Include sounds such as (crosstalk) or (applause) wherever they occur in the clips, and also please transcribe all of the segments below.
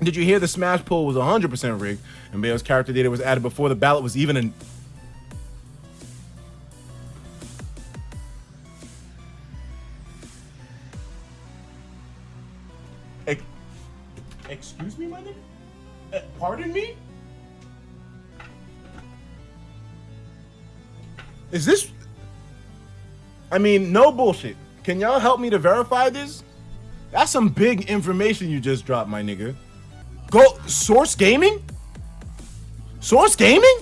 Did you hear the Smash poll was 100% rigged and Bayo's character data was added before the ballot was even in? Excuse me, my nigga? Uh, pardon me? Is this? I mean, no bullshit. Can y'all help me to verify this? That's some big information you just dropped, my nigga. Go Source Gaming? Source Gaming?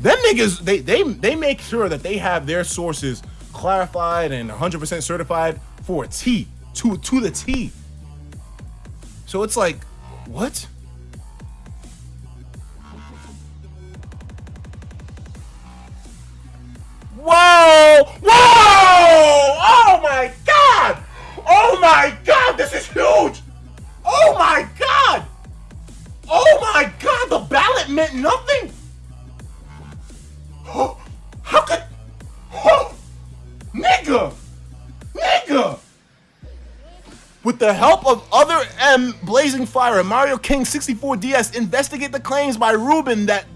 Them niggas, they they they make sure that they have their sources clarified and 100% certified for a T to to the T. So it's like, what? Whoa! Whoa! With the help of other M Blazing Fire and Mario King 64DS, investigate the claims by Ruben that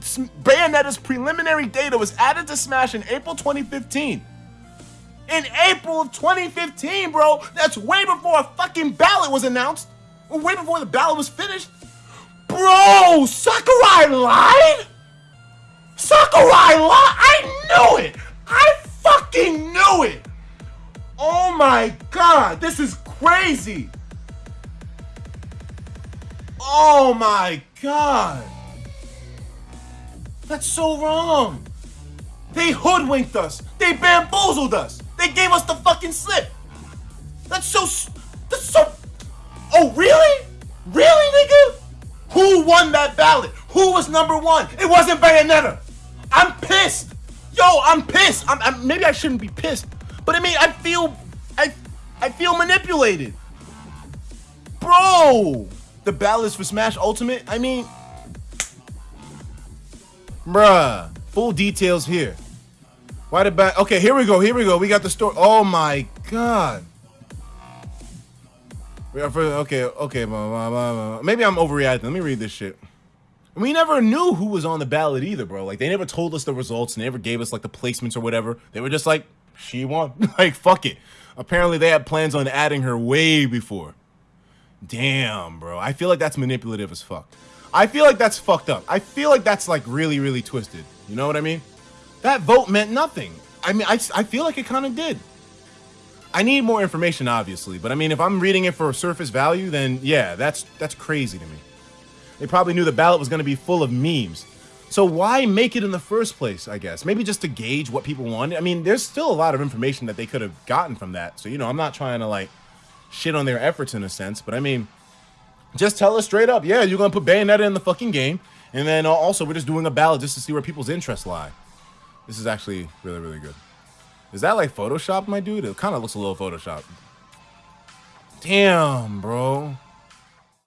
Bayonetta's preliminary data was added to Smash in April 2015. In April of 2015, bro! That's way before a fucking ballot was announced! Way before the ballot was finished! Bro! Sakurai lied? Sakurai lied? I knew it! I fucking knew it! Oh my god, this is crazy. Oh my god. That's so wrong. They hoodwinked us. They bamboozled us. They gave us the fucking slip. That's so. That's so. Oh, really? Really, nigga? Who won that ballot? Who was number one? It wasn't Bayonetta. I'm pissed. Yo, I'm pissed. I'm, I'm, maybe I shouldn't be pissed, but I mean, I feel, I, feel manipulated. Bro, the ballots for Smash Ultimate. I mean, bruh, full details here. Why the back? Okay, here we go. Here we go. We got the story. Oh my god. We are for okay, okay, maybe I'm overreacting. Let me read this shit. We never knew who was on the ballot either, bro. Like, they never told us the results. and They never gave us, like, the placements or whatever. They were just like, she won. (laughs) like, fuck it. Apparently, they had plans on adding her way before. Damn, bro. I feel like that's manipulative as fuck. I feel like that's fucked up. I feel like that's, like, really, really twisted. You know what I mean? That vote meant nothing. I mean, I, I feel like it kind of did. I need more information, obviously, but I mean, if I'm reading it for a surface value, then yeah, that's that's crazy to me. They probably knew the ballot was going to be full of memes. So why make it in the first place, I guess? Maybe just to gauge what people wanted. I mean, there's still a lot of information that they could have gotten from that. So, you know, I'm not trying to, like, shit on their efforts in a sense. But, I mean, just tell us straight up, yeah, you're going to put Bayonetta in the fucking game. And then uh, also, we're just doing a ballot just to see where people's interests lie. This is actually really, really good. Is that like Photoshop, my dude? It kind of looks a little Photoshop. Damn, bro.